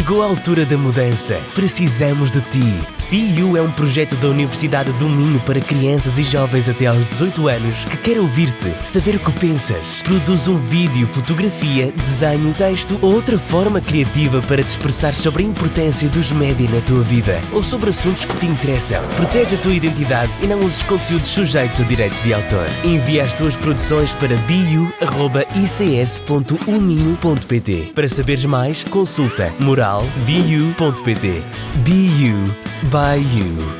Chegou a altura da mudança. Precisamos de ti. BU é um projeto da Universidade do Minho para crianças e jovens até aos 18 anos que quer ouvir-te, saber o que pensas. Produz um vídeo, fotografia, desenho, texto ou outra forma criativa para te expressar sobre a importância dos média na tua vida ou sobre assuntos que te interessam. Protege a tua identidade e não uses conteúdos sujeitos a direitos de autor. Envia as tuas produções para biu.ics.uminho.pt. Para saberes mais, consulta moralbiu.pt. BU by you.